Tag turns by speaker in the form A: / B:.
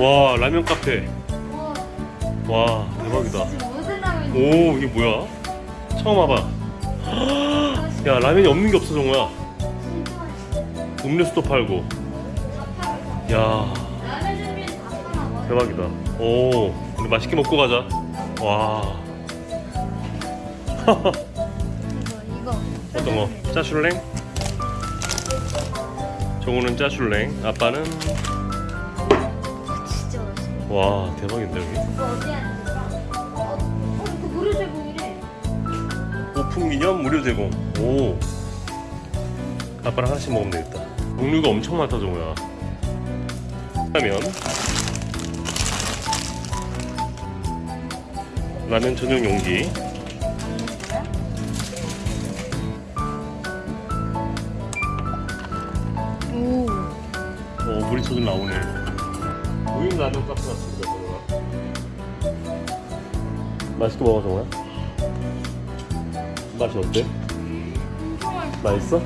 A: 와 라면 카페.
B: 와
A: 대박이다 오 이게 뭐야 처음 와봐 야 라면이 없는 게 없어 정우야. 음료수도 팔고 야. 대박이다 오 우리 맛있게 먹고 가자 와. 어떤 거 짜슐랭 정우는 짜슐랭 아빠는. 와 대박인데 여기?
B: 어, 어, 제공이래.
A: 오픈 기념 무료 제공. 오. 아빠랑 하나씩 먹으면 되겠다. 종류가 엄청 많다 정우야. 라면 라면 전용 용기.
B: 오.
A: 어 물이 저절 나오네 우유 라면 카페 같습니다 정우야 맛있게 먹어 정우야 맛이 어때?
B: 맛있어.